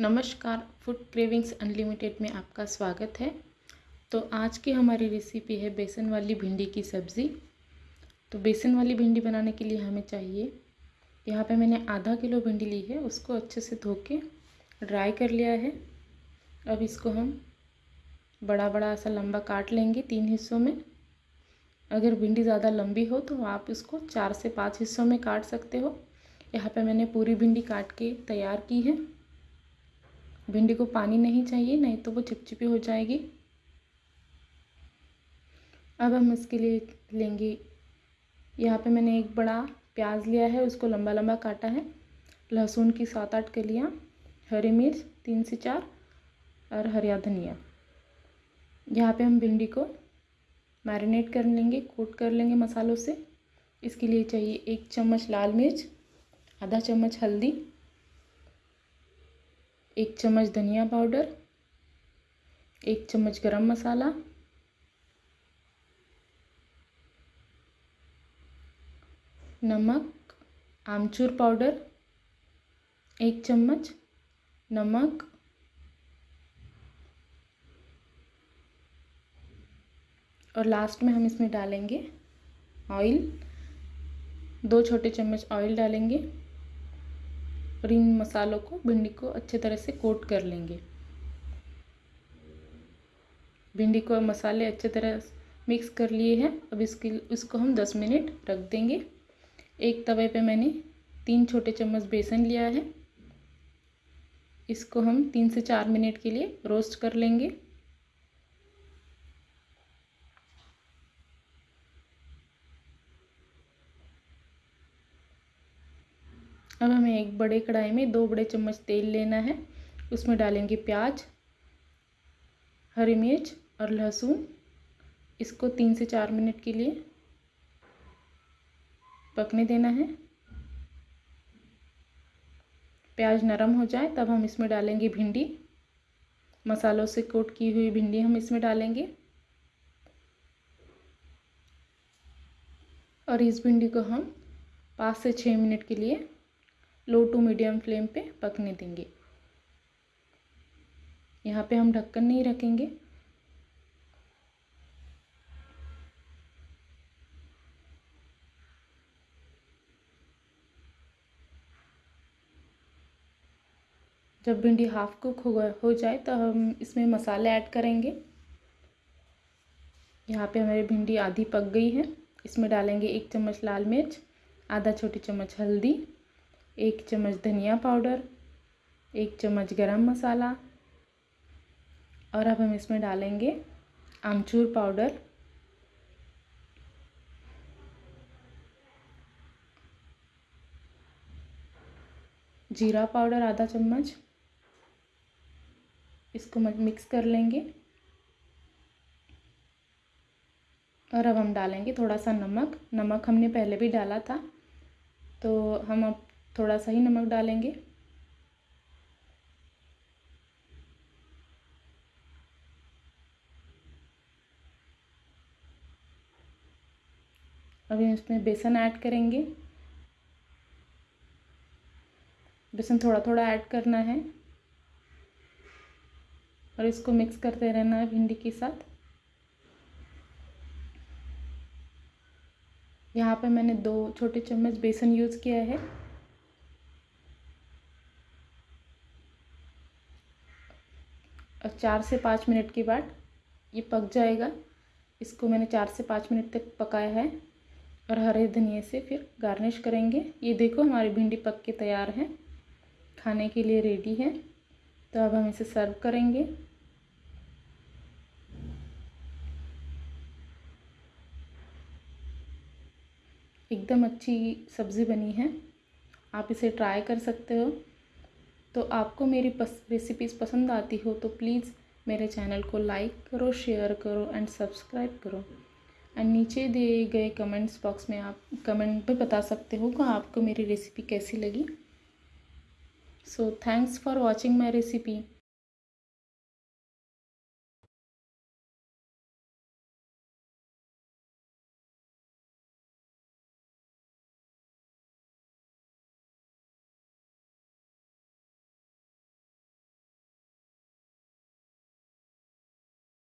नमस्कार, food cravings unlimited में आपका स्वागत है। तो आज की हमारी रेसिपी है बेसन वाली भिंडी की सब्ज़ी। तो बेसन वाली भिंडी बनाने के लिए हमें चाहिए, यहाँ पे मैंने आधा किलो भिंडी ली है, उसको अच्छे से धो के ड्राई कर लिया है। अब इसको हम बड़ा बड़ा सा लंबा काट लेंगे तीन हिस्सों में। अगर भिंडी ज़्यादा लंबी हो तो आप इसको चार से पाँच हिस्सों में काट सकते हो। यहाँ पे मैंने पूरी भिंडी काट के तैयार की है। भिंडी को पानी नहीं चाहिए, नहीं तो वो चिपचिपी हो जाएगी। अब हम इसके लिए लेंगे। यहाँ पे मैंने एक बड़ा प्याज लिया है, उसको लंबा लंबा काटा है। लहसुन की सात आठ कलियाँ, हरी मिर्च तीन से चार और हरिया धनिया। यहाँ पे हम भिंडी को मैरिनेट कर लेंगे, कोट कर लेंगे मसालों से। इसके लिए चाहिए एक चम्मच लाल मिर्च, आधा चम्मच हल्दी एक चम्मच धनिया पाउडर, एक चम्मच गरम मसाला, नमक, आमचूर पाउडर, एक चम्मच नमक, और लास्ट में हम इसमें डालेंगे ऑयल दो छोटे चम्मच ऑयल डालेंगे। और इन मसालों को, भिंडी को अच्छे तरह से कोट कर लेंगे। भिंडी को मसाले अच्छे तरह मिक्स कर लिए हैं। अब इसके, इसको हम दस मिनट रख देंगे। एक तवे पे मैंने तीन छोटे चम्मच बेसन लिया है। इसको हम तीन से चार मिनट के लिए रोस्ट कर लेंगे। अब हमें एक बड़े कढ़ाई में दो बड़े चम्मच तेल लेना है। उसमें डालेंगे प्याज, हरी मिर्च और लहसुन। इसको तीन से चार मिनट के लिए पकने देना है। प्याज नरम हो जाए तब हम इसमें डालेंगे भिंडी। मसालों से कोट की हुई भिंडी हम इसमें डालेंगे। और इस भिंडी को हम पाँच से छः मिनट के लिए लो टू मीडियम फ्लेम पे पकने देंगे। यहाँ पे हम ढक्कन नहीं रखेंगे। जब भिंडी हाफ़ कुक हो हो जाए तो हम इसमें मसाले ऐड करेंगे। यहाँ पे हमारी भिंडी आधी पक गई है। इसमें डालेंगे एक चम्मच लाल मिर्च, आधा छोटी चम्मच हल्दी। एक चम्मच धनिया पाउडर, एक चम्मच गरम मसाला और अब हम इसमें डालेंगे आमचूर पाउडर। जीरा पाउडर आधा चम्मच, इसको मिक्स कर लेंगे और अब हम डालेंगे थोड़ा सा नमक। नमक हमने पहले भी डाला था तो हम अब थोड़ा सा ही नमक डालेंगे। अभी इसमें बेसन ऐड करेंगे। बेसन थोड़ा थोड़ा ऐड करना है। और इसको मिक्स करते रहना है भिंडी के साथ। यहाँ पे मैंने दो छोटे चम्मच बेसन यूज़ किया है। और चार से पाँच मिनट के बाद ये पक जाएगा। इसको मैंने चार से पाँच मिनट तक पकाया है और हरे धनिए से फिर गार्निश करेंगे। ये देखो हमारी भिंडी पक के तैयार है, खाने के लिए रेडी है। तो अब हम इसे सर्व करेंगे। एकदम अच्छी सब्ज़ी बनी है। आप इसे ट्राई कर सकते हो। तो आपको मेरी पस रेसिपीज़ पसंद आती हो तो प्लीज़ मेरे चैनल को लाइक करो शेयर करो एंड सब्सक्राइब करो। एंड नीचे दिए गए कमेंट्स बॉक्स में आप कमेंट पे बता सकते हो कि आपको मेरी रेसिपी कैसी लगी। So thanks for watching my recipe